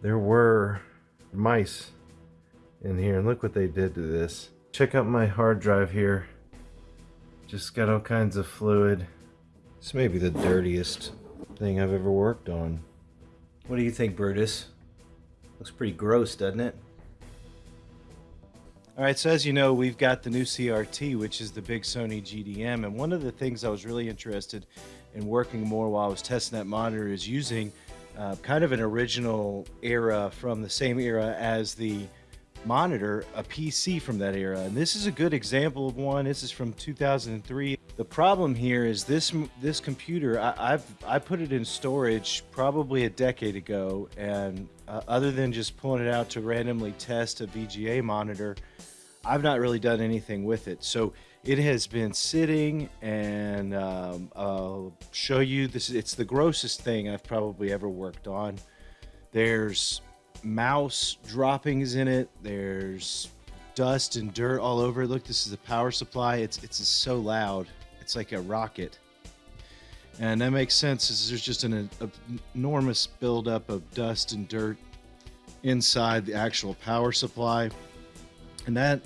there were mice in here and look what they did to this. Check out my hard drive here. Just got all kinds of fluid. This may be the dirtiest thing I've ever worked on. What do you think Brutus? Looks pretty gross doesn't it? All right, so as you know, we've got the new CRT, which is the big Sony GDM. And one of the things I was really interested in working more while I was testing that monitor is using uh, kind of an original era from the same era as the monitor, a PC from that era. And this is a good example of one. This is from 2003. The problem here is this this computer, I, have I put it in storage probably a decade ago. And uh, other than just pulling it out to randomly test a VGA monitor, I've not really done anything with it. So it has been sitting and um, I'll show you this it's the grossest thing I've probably ever worked on. There's mouse droppings in it. There's dust and dirt all over look this is the power supply. It's it's so loud. It's like a rocket. And that makes sense as there's just an enormous buildup of dust and dirt inside the actual power supply. And that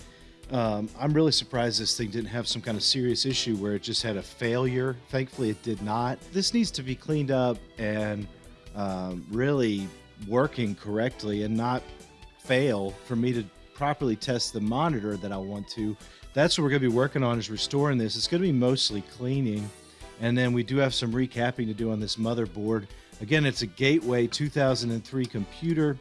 um, I'm really surprised this thing didn't have some kind of serious issue where it just had a failure. Thankfully, it did not. This needs to be cleaned up and um, really working correctly and not fail for me to properly test the monitor that I want to. That's what we're going to be working on is restoring this. It's going to be mostly cleaning. And then we do have some recapping to do on this motherboard. Again, it's a Gateway 2003 computer.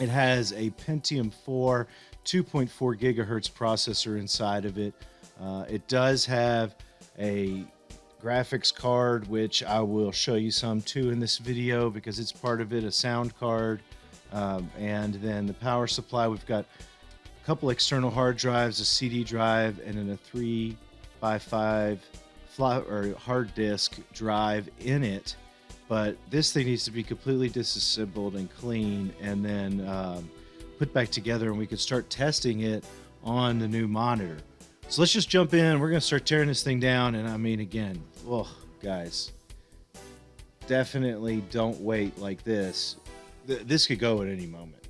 It has a Pentium 4 2.4 gigahertz processor inside of it. Uh, it does have a graphics card, which I will show you some too in this video because it's part of it, a sound card. Um, and then the power supply, we've got a couple external hard drives, a CD drive, and then a 3 by 5 fly, or hard disk drive in it. But this thing needs to be completely disassembled and clean, and then um, put back together and we could start testing it on the new monitor. So let's just jump in. We're going to start tearing this thing down. And I mean, again, oh, guys, definitely don't wait like this. This could go at any moment.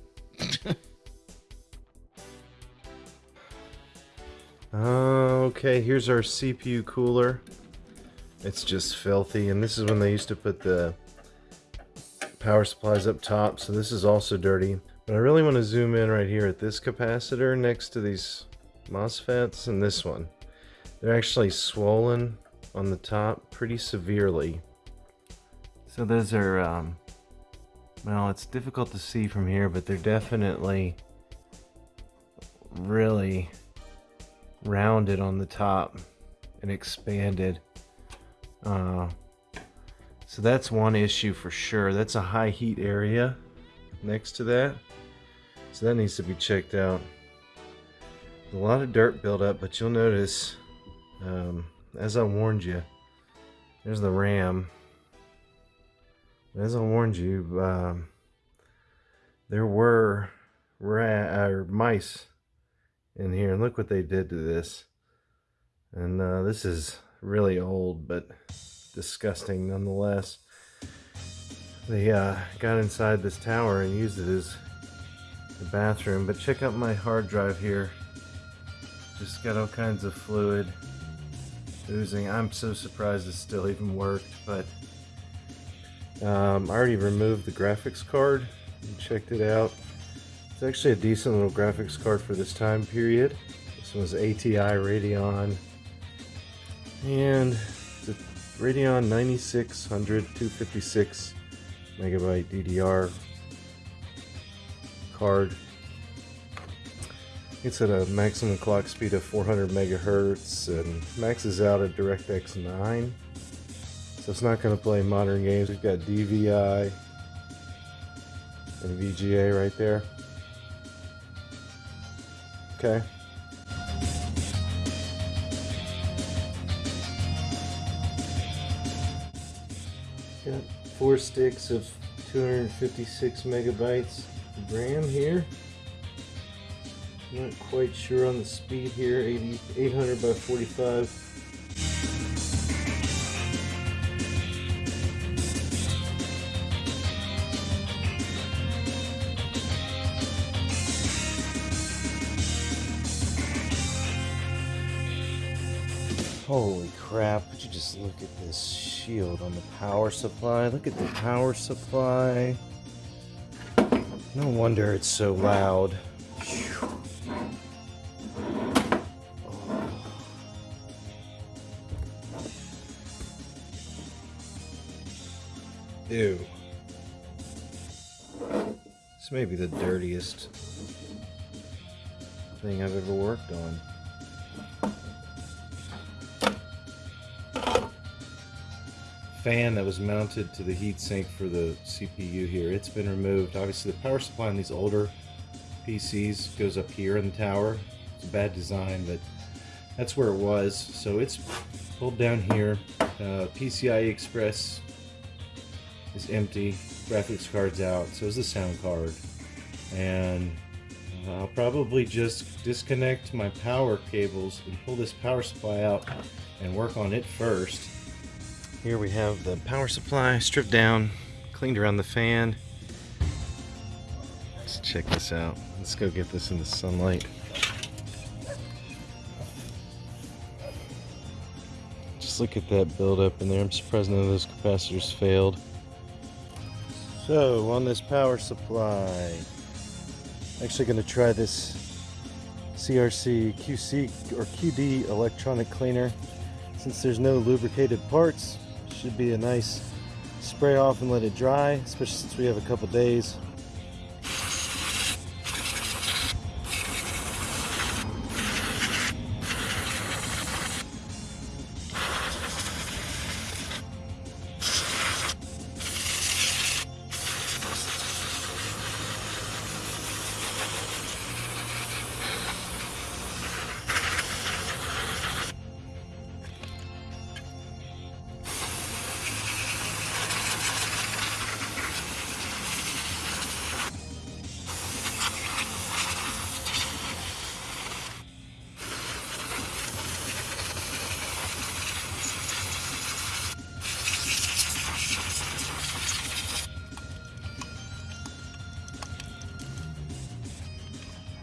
okay, here's our CPU cooler. It's just filthy. And this is when they used to put the power supplies up top. So this is also dirty. But I really want to zoom in right here at this capacitor next to these MOSFETs and this one. They're actually swollen on the top pretty severely. So those are, um, well, it's difficult to see from here, but they're definitely really rounded on the top and expanded. Uh, so that's one issue for sure. That's a high heat area next to that. So that needs to be checked out. a lot of dirt buildup, but you'll notice, um, as I warned you, there's the RAM. As I warned you, um, there were ra or mice in here, and look what they did to this. And uh, this is really old, but disgusting nonetheless. They uh, got inside this tower and used it as the bathroom, but check out my hard drive here. Just got all kinds of fluid oozing. I'm so surprised it still even worked, but um, I already removed the graphics card and checked it out. It's actually a decent little graphics card for this time period. This was ATI Radeon and it's a Radeon 9600 256 megabyte DDR card. It's at a maximum clock speed of 400 megahertz and maxes out at DirectX 9. So it's not going to play modern games. We've got DVI and VGA right there. Okay. Got four sticks of 256 megabytes RAM here. Not quite sure on the speed here, 80, 800 by 45. Holy crap would you just look at this shield on the power supply? Look at the power supply. No wonder it's so loud. Ew. This may be the dirtiest thing I've ever worked on. Fan that was mounted to the heatsink for the CPU here, it's been removed. Obviously the power supply on these older PCs goes up here in the tower. It's a bad design, but that's where it was. So it's pulled down here. Uh, PCI Express is empty. Graphics card's out. So is the sound card. And I'll probably just disconnect my power cables and pull this power supply out and work on it first. Here we have the power supply stripped down, cleaned around the fan. Let's check this out. Let's go get this in the sunlight. Just look at that buildup in there. I'm surprised none of those capacitors failed. So, on this power supply, actually going to try this CRC QC or QD electronic cleaner. Since there's no lubricated parts, should be a nice spray off and let it dry, especially since we have a couple days.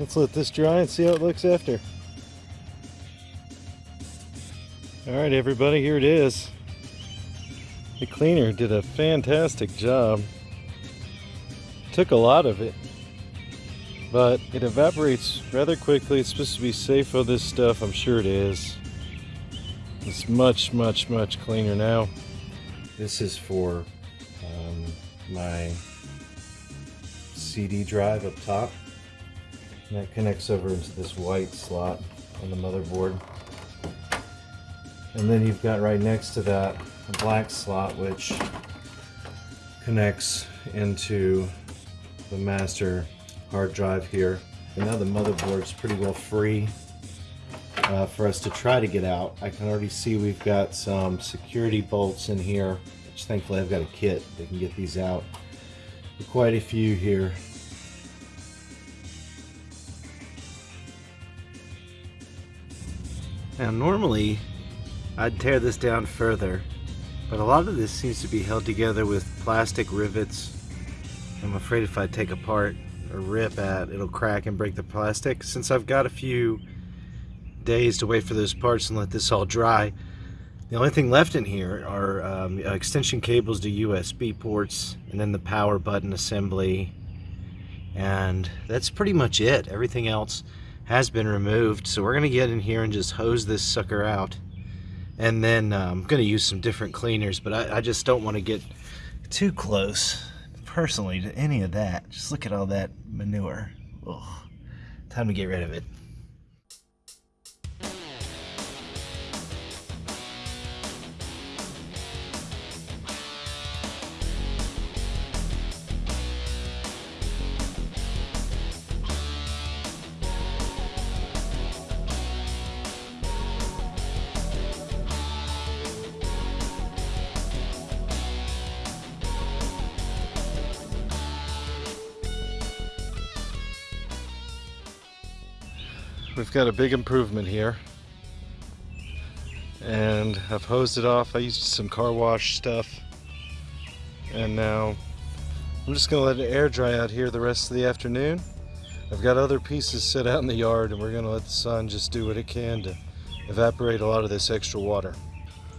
Let's let this dry and see how it looks after. Alright everybody, here it is. The cleaner did a fantastic job. Took a lot of it, but it evaporates rather quickly. It's supposed to be safe for this stuff, I'm sure it is. It's much, much, much cleaner now. This is for um, my CD drive up top. And that connects over into this white slot on the motherboard. And then you've got right next to that a black slot which connects into the master hard drive here. And now the motherboard's pretty well free uh, for us to try to get out. I can already see we've got some security bolts in here, which thankfully I've got a kit that can get these out. Quite a few here. Now normally I'd tear this down further, but a lot of this seems to be held together with plastic rivets. I'm afraid if I take apart or rip at, it'll crack and break the plastic. Since I've got a few days to wait for those parts and let this all dry, the only thing left in here are um, extension cables to USB ports and then the power button assembly and that's pretty much it. Everything else has been removed. So we're going to get in here and just hose this sucker out. And then uh, I'm going to use some different cleaners, but I, I just don't want to get too close, personally, to any of that. Just look at all that manure. Ugh. Time to get rid of it. We've got a big improvement here and I've hosed it off I used some car wash stuff and now I'm just gonna let it air dry out here the rest of the afternoon I've got other pieces set out in the yard and we're gonna let the sun just do what it can to evaporate a lot of this extra water.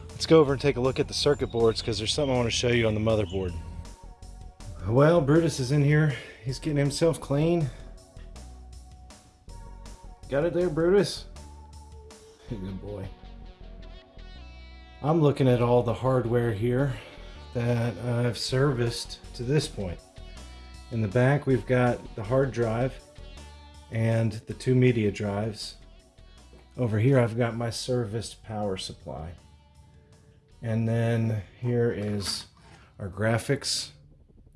Let's go over and take a look at the circuit boards because there's something I want to show you on the motherboard. Well, Brutus is in here. He's getting himself clean. Got it there, Brutus? Good boy. I'm looking at all the hardware here that I've serviced to this point. In the back, we've got the hard drive and the two media drives. Over here, I've got my serviced power supply. And then here is our graphics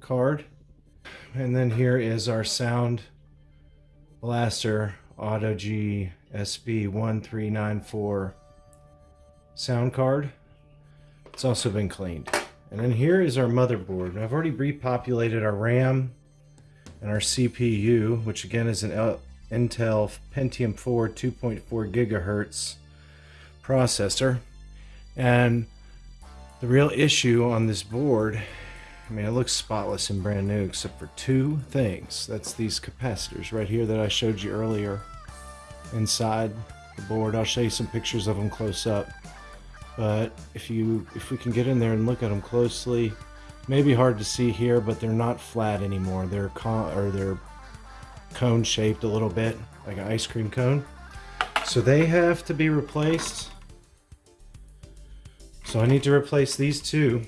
card. And then here is our sound blaster Audigy SB1394 sound card. It's also been cleaned. And then here is our motherboard. I've already repopulated our RAM and our CPU, which again is an Intel Pentium 4 2.4 gigahertz processor. And the real issue on this board, I mean, it looks spotless and brand new except for two things. That's these capacitors right here that I showed you earlier inside the board. I'll show you some pictures of them close up. But if you if we can get in there and look at them closely, maybe hard to see here, but they're not flat anymore. They're con or they're cone shaped a little bit, like an ice cream cone. So they have to be replaced. So I need to replace these two.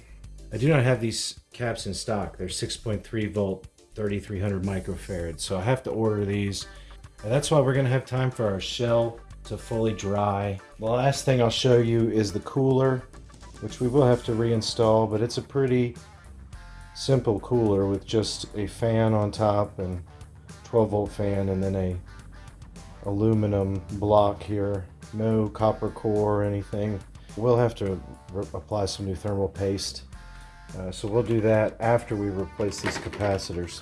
I do not have these caps in stock. They're 6.3 volt, 3300 microfarad. So I have to order these. And that's why we're gonna have time for our shell to fully dry. The last thing I'll show you is the cooler, which we will have to reinstall, but it's a pretty simple cooler with just a fan on top and 12 volt fan and then a aluminum block here. No copper core or anything. We'll have to apply some new thermal paste. Uh, so we'll do that after we replace these capacitors.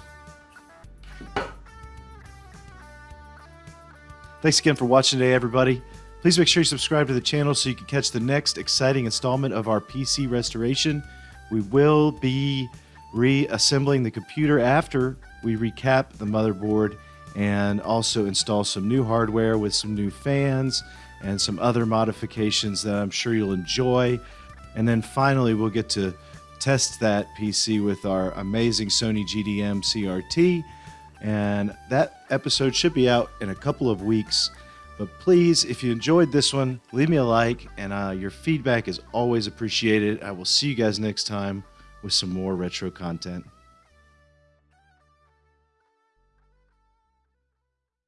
Thanks again for watching today, everybody. Please make sure you subscribe to the channel so you can catch the next exciting installment of our PC restoration. We will be reassembling the computer after we recap the motherboard and also install some new hardware with some new fans and some other modifications that I'm sure you'll enjoy. And then finally, we'll get to test that PC with our amazing Sony GDM CRT and that episode should be out in a couple of weeks. But please, if you enjoyed this one, leave me a like, and uh, your feedback is always appreciated. I will see you guys next time with some more retro content.